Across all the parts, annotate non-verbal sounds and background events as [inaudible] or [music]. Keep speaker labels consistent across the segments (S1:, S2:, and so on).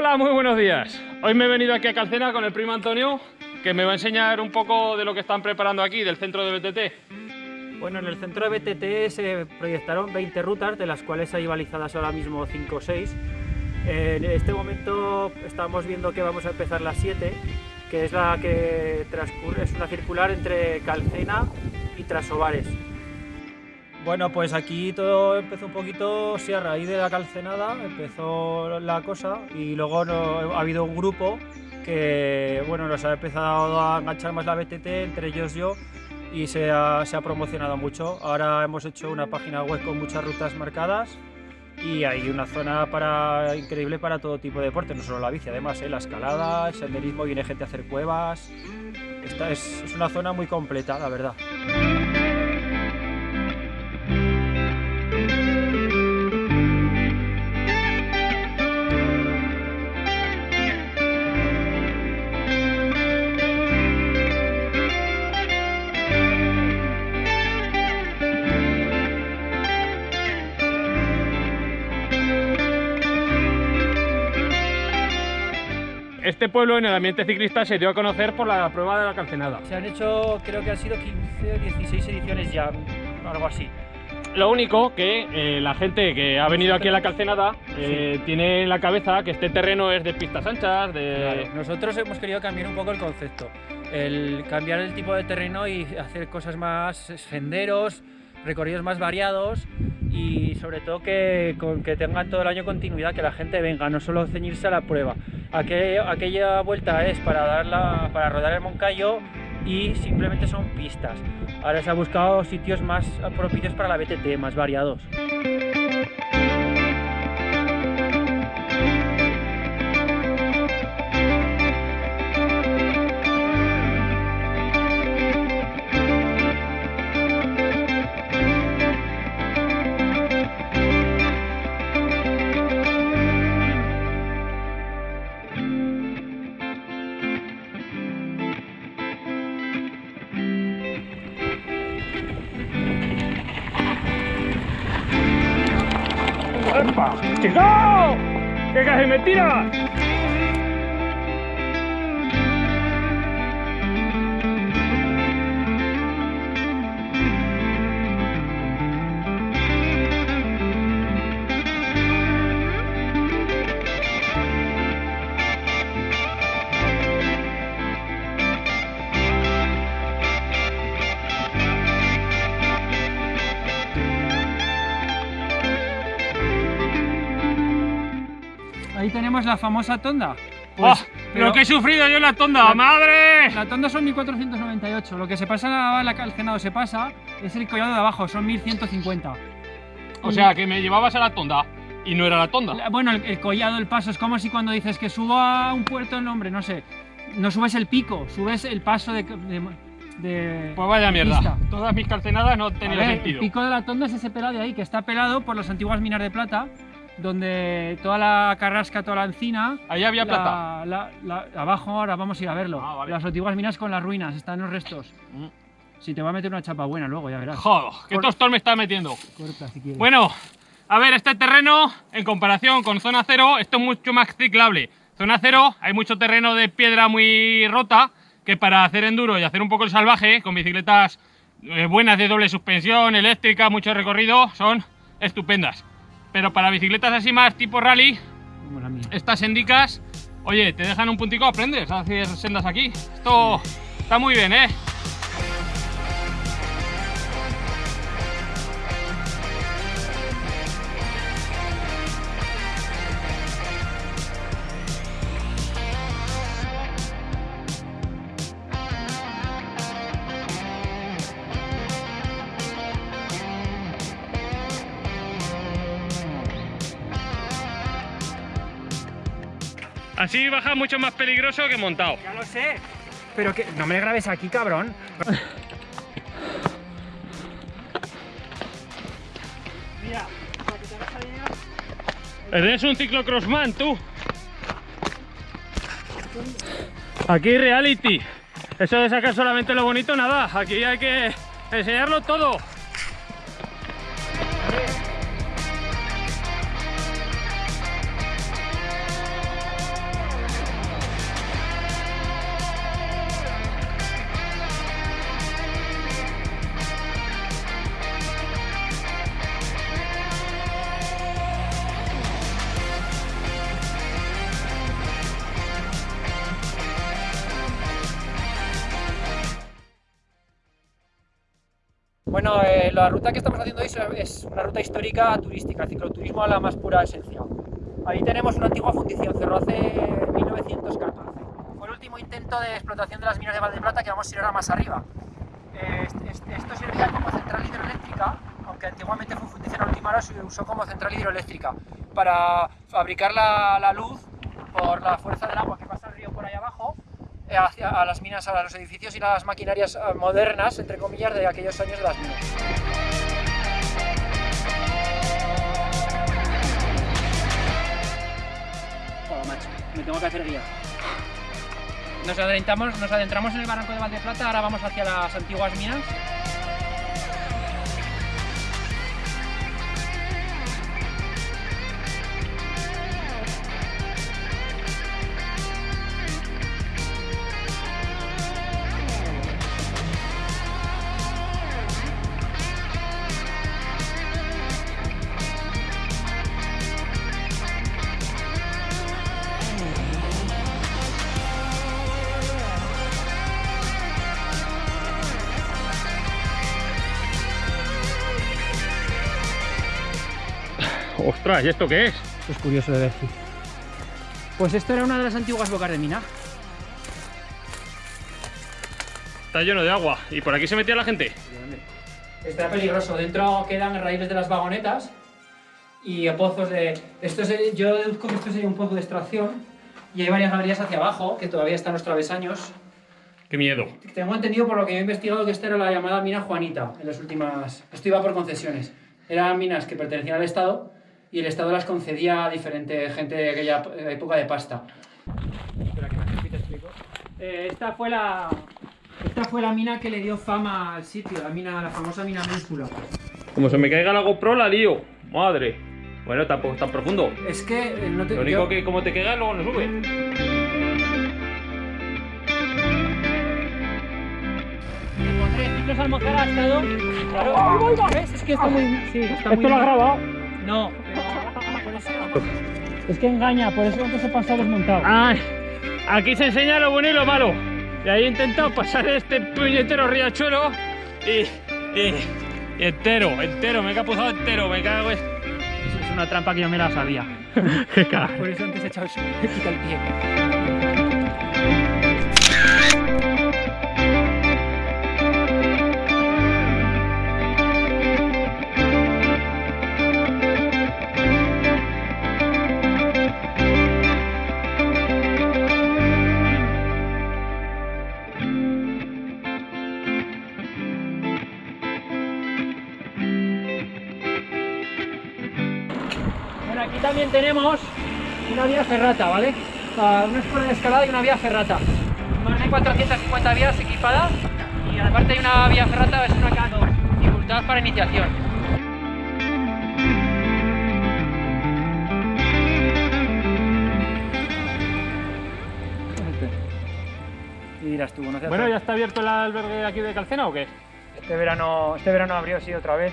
S1: Hola, muy buenos días. Hoy me he venido aquí a Calcena con el primo Antonio, que me va a enseñar un poco de lo que están preparando aquí, del centro de BTT.
S2: Bueno, en el centro de BTT se proyectaron 20 rutas, de las cuales hay balizadas ahora mismo 5 o 6. En este momento estamos viendo que vamos a empezar las 7, que es la que transcurre, es una circular entre Calcena y Trasovares. Bueno, pues aquí todo empezó un poquito, sí, a raíz de la calcenada empezó la cosa y luego ha habido un grupo que, bueno, nos ha empezado a enganchar más la BTT, entre ellos yo, y se ha, promocionado mucho. Ahora hemos hecho una página web con muchas rutas marcadas y hay una zona para, increíble para todo tipo de deporte, no solo la bici, además ¿eh? la escalada, el senderismo, viene gente a hacer cuevas. Esta es, es una zona muy completa, la verdad.
S1: Este pueblo en el ambiente ciclista se dio a conocer por la prueba de la calcenada.
S2: Se han hecho, creo que han sido 15 o 16 ediciones ya, algo así.
S1: Lo único que eh, la gente que ha venido aquí a la calcenada eh, tiene en la cabeza que este terreno es de pistas anchas, de...
S2: Claro, Nosotros hemos querido cambiar un poco el concepto, el cambiar el tipo de terreno y hacer cosas más senderos, recorridos más variados y sobre todo que, con, que tengan todo el año continuidad, que la gente venga, no solo ceñirse a la prueba. Aquel- aquella vuelta es para, darla, para rodar el Moncayo y simplemente son pistas. Ahora se ha buscado sitios más propicios para la BTT, más variados.
S1: Me tiras!
S2: La famosa tonda.
S1: ¡Oh!
S2: pero-
S1: ¡Lo que he sufrido yo en la tonda!
S2: La-
S1: ¡Madre!
S2: La tonda son 1498, lo que se pasa la, la calcenado se pasa es el collado de abajo, son 1150.
S1: O sea, que me llevabas a la tonda y no era la tonda.
S2: La- Bueno, el, el collado, el paso, es como si cuando dices que subo a un puerto, no, hombre, no sé, no subes el pico, subes el paso de... de, de-
S1: Pues vaya mierda.
S2: pista.
S1: Todas mis calcenadas no tenían sentido.
S2: El pico de la tonda es ese pelado de ahí, que está pelado por las antiguas minas de plata, donde toda la carrasca, toda la encina...
S1: Ahí había
S2: la-
S1: plata.
S2: la- la- abajo ahora vamos a ir a verlo.
S1: Ah, vale.
S2: Las antiguas minas con las ruinas, están los restos.
S1: Mm.
S2: Si te va a meter una chapa buena luego, ya verás.
S1: Joder, qué tostón me está metiendo.
S2: Corta si quieres.
S1: Bueno, a ver, este terreno, en comparación con zona cero, esto es mucho más ciclable. Zona cero, hay mucho terreno de piedra muy rota, que para hacer enduro y hacer un poco el salvaje, con bicicletas eh, buenas de doble suspensión, eléctrica, mucho recorrido, son estupendas. Pero para bicicletas así más tipo rally,
S2: Como la mía.
S1: estas sendicas, oye, te dejan un puntico, aprendes a hacer sendas aquí. Esto está muy bien, ¿eh? Así baja mucho más peligroso que montado.
S2: Ya lo sé. Pero que no me grabes aquí, cabrón. Mira, para que te idea,
S1: Eres un ciclocrossman, tú. Aquí reality. Eso de sacar solamente lo bonito, nada. Aquí hay que enseñarlo todo.
S2: Bueno, eh, la ruta que estamos haciendo hoy es una ruta histórica turística, cicloturismo a la más pura esencia. Ahí tenemos una antigua fundición, cerró hace 1914. Fue el último intento de explotación de las minas de Valdeplata que vamos a ir ahora más arriba. Eh, esto servía como central hidroeléctrica, aunque antiguamente fue fundición, última hora se usó como central hidroeléctrica para fabricar la, la luz por la fuerza del agua que pasa el río por ahí abajo eh, hacia a las minas, a los edificios y las maquinarias eh, modernas, entre comillas, de aquellos años de las minas. Oh, macho, me tengo que hacer guía. Nos adentramos, nos adentramos en el barranco de Valdeplata, ahora vamos hacia las antiguas minas.
S1: Ostras, ¿y esto qué es?
S2: Es curioso de ver. Pues esto era una de las antiguas bocas de mina.
S1: Está lleno de agua. ¿Y por aquí se metía la gente?
S2: Está peligroso. Dentro quedan raíles de las vagonetas y pozos de... Esto es, yo deduzco que esto sería un pozo de extracción y hay varias galerías hacia abajo que todavía están los travesaños.
S1: ¡Qué miedo!
S2: Tengo entendido por lo que he investigado que esta era la llamada mina Juanita en las últimas... Esto iba por concesiones. Eran minas que pertenecían al Estado y el Estado las concedía a diferente gente de aquella época de pasta. Espera que me te explico. Eh, esta fue la... Esta fue la mina que le dio fama al sitio, la mina, la famosa mina Ménsula.
S1: Como se me caiga la GoPro, la lío. Madre. Bueno, tampoco tan profundo.
S2: Es que eh, no te...
S1: Lo único
S2: yo-
S1: que como te caiga, luego no sube.
S2: Almozara ha estado... Claro, ¿ves? Es que está muy... Sí, está muy...
S1: grabado?
S2: No. Es que engaña, por eso antes he pasado desmontado.
S1: Ay, aquí se enseña lo bueno y lo malo. Y ahí he intentado pasar este puñetero riachuelo y, y, y entero, entero, me he capuzado entero, me cago en...
S2: Es una trampa que yo me la sabía. [laughs] Por eso antes he echado he quitado el pie. Tenemos una vía ferrata, ¿vale? Una escuela de escalada y una vía ferrata. Más de 450 vías equipadas y aparte hay una vía ferrata, es una K2, dificultad para iniciación. Y dirás tú, no
S1: Bueno, ¿ya está abierto el albergue de aquí de Calcena o qué?
S2: este verano, este verano abrió sí otra vez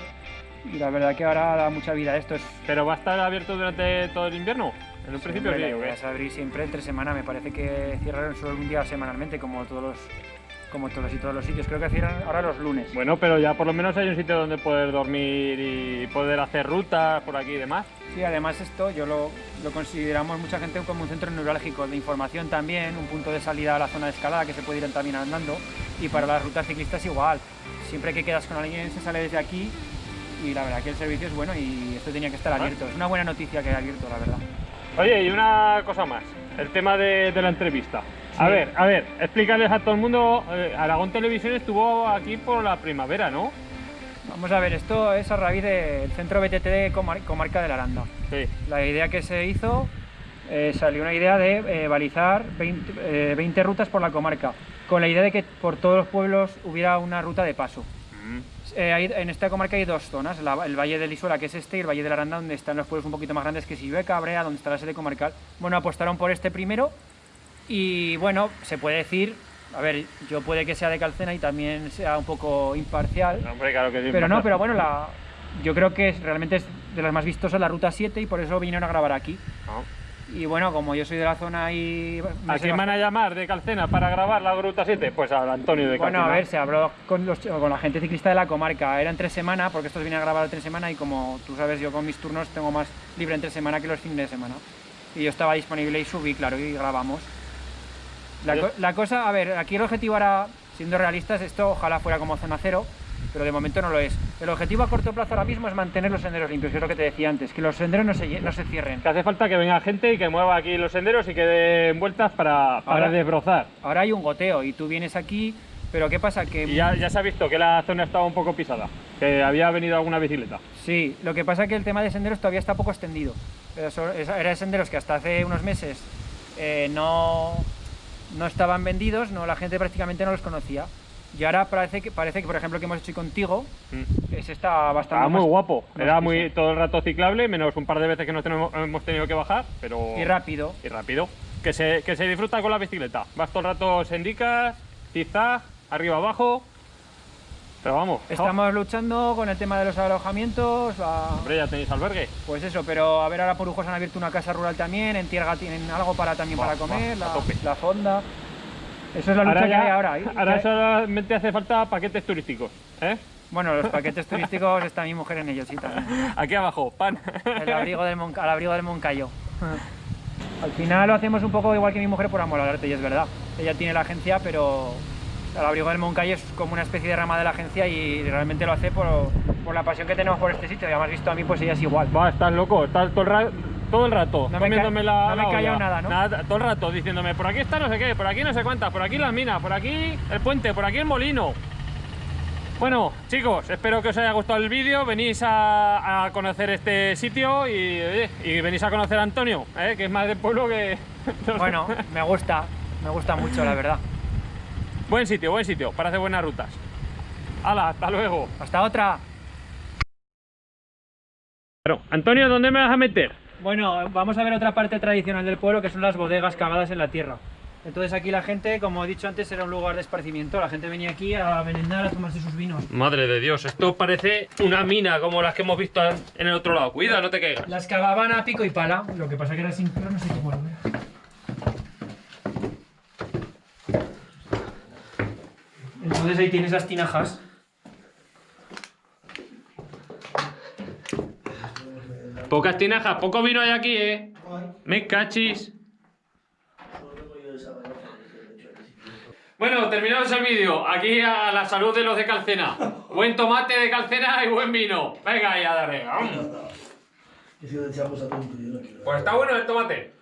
S2: y la verdad que ahora da mucha vida esto. Es,
S1: ¿Pero va a estar abierto durante todo el invierno? En un principio
S2: Hombre,
S1: sí,
S2: la es abrir siempre entre semana, me parece que cierran solo un día semanalmente, como todos los, como todos y todos los sitios. Creo que cierran ahora los lunes.
S1: Bueno, pero ya por lo menos hay un sitio donde poder dormir y poder hacer rutas por aquí y demás.
S2: Sí, además esto yo lo, lo consideramos mucha gente como un centro neurálgico de información también, un punto de salida a la zona de escalada que se puede ir también andando y para las rutas ciclistas igual. Siempre que quedas con alguien se sale desde aquí y la verdad que el servicio es bueno y esto tenía que estar
S1: Ah.
S2: abierto. Es una buena noticia que haya abierto, la verdad.
S1: Oye, y una cosa más, el tema de, de la entrevista. A
S2: Sí.
S1: ver, a ver, explícales a todo el mundo, eh, Aragón Televisión estuvo aquí por la primavera, ¿no?
S2: Vamos a ver, esto es a raíz del centro BTT de Comar- Comarca de la Aranda.
S1: Sí.
S2: La idea que se hizo, eh, salió una idea de eh, balizar 20, eh, 20 rutas por la comarca, con la idea de que por todos los pueblos hubiera una ruta de paso. Eh, hay- en esta comarca hay dos zonas, la- el Valle del Isuela, que es este, y el Valle de la Aranda, donde están los pueblos un poquito más grandes, que es Illueca, Brea, donde está la sede comarcal. Bueno, apostaron por este primero y bueno, se puede decir, a ver, yo puede que sea de Calcena y también sea un poco imparcial,
S1: Hombre, claro que sí.
S2: pero no, pero bueno, la, yo creo que es- realmente es de las más vistosas la Ruta 7 y por eso vinieron a grabar aquí.
S1: No.
S2: Y bueno, como yo soy de la zona y...
S1: ¿A quién van a llamar de Calcena para grabar la Gruta 7? Pues al Antonio de
S2: Bueno,
S1: Calcena.
S2: a ver, se habló con, los- con la gente ciclista de la comarca. Era en tres semanas, porque estos vienen a grabar tres semanas y como tú sabes, yo con mis turnos tengo más libre en tres semanas que los fines de semana. Y yo estaba disponible y subí, claro, y grabamos. La, co- la cosa, a ver, aquí el objetivo era, siendo realistas, esto ojalá fuera como zona cero, pero de momento no lo es. El objetivo a corto plazo ahora mismo es mantener los senderos limpios, que es lo que te decía antes, que los senderos no se, no se cierren.
S1: Que hace falta que venga gente y que mueva aquí los senderos y que den vueltas para, para
S2: Ahora-
S1: desbrozar.
S2: Ahora hay un goteo y tú vienes aquí, pero ¿qué pasa? Que
S1: ya, ya se ha visto que la zona estaba un poco pisada, que había venido alguna bicicleta.
S2: Sí, lo que pasa es que el tema de senderos todavía está poco extendido. Pero so- es- Era de senderos que hasta hace unos meses eh, no, no estaban vendidos, no, la gente prácticamente no los conocía. Y ahora parece que, parece que por ejemplo, que hemos hecho contigo,
S1: Mm.
S2: ese está bastante
S1: Estaba muy guapo, era muy todo el rato ciclable, menos un par de veces que nos tenemos- hemos tenido que bajar, pero...
S2: Y rápido.
S1: y rápido. Que se, que se disfruta con la bicicleta. Vas todo el rato sendicas, zigzag, arriba abajo. Pero vamos,
S2: Estamos luchando con el tema de los alojamientos,
S1: hombre, ya tenéis albergue.
S2: pues eso, pero a ver ahora por Ujos han abierto una casa rural también, en Tierga tienen algo para también
S1: Va,
S2: para comer,
S1: va,
S2: la, la fonda. Eso es la lucha que
S1: ya-
S2: hay ahora. ¿eh?
S1: ahora solamente hace falta paquetes turísticos. ¿eh?
S2: Bueno, los paquetes [laughs] turísticos está mi mujer en ellos, sí, también.
S1: Aquí abajo, pan.
S2: El abrigo del, Monca- al abrigo del Moncayo. Al final lo hacemos un poco igual que mi mujer por amor al arte, y es verdad. Ella tiene la agencia, pero el abrigo del Moncayo es como una especie de rama de la agencia y realmente lo hace por, por la pasión que tenemos por este sitio. Y además visto a mí, pues ella es igual.
S1: Va, estás loco, estás todo el, ra- todo el rato
S2: No me
S1: comiéndome la.
S2: no me
S1: la
S2: he callado
S1: olla.
S2: nada, ¿no?
S1: todo el rato diciéndome, por aquí está no sé qué, por aquí no sé cuántas, por aquí las minas, por aquí el puente, por aquí el molino. Bueno, chicos, espero que os haya gustado el vídeo. Venís a, a conocer este sitio y, oye, y venís a conocer a Antonio, ¿eh? que es más del pueblo que. [laughs]
S2: Bueno, me gusta, me gusta mucho, la verdad.
S1: buen sitio, buen sitio para hacer buenas rutas. ¡Hala, hasta luego!
S2: Hasta otra.
S1: Bueno, Antonio, ¿dónde me vas a meter?
S2: Bueno, vamos a ver otra parte tradicional del pueblo que son las bodegas cavadas en la tierra. Entonces aquí la gente, como he dicho antes, era un lugar de esparcimiento. La gente venía aquí a merendar, a tomarse sus vinos.
S1: Madre de Dios, esto parece una mina como las que hemos visto en el otro lado. Cuida, no te caigas.
S2: Las cavaban a pico y pala, lo que pasa que era sin pelo, no sé cómo lo veo. Entonces ahí tienes las tinajas.
S1: Pocas tinajas, poco vino hay aquí, eh. Me cachis. Bueno, terminamos el vídeo. Aquí a la salud de los de Calcena. Buen tomate de Calcena y buen vino. Venga, ya daré. Pues está bueno el tomate.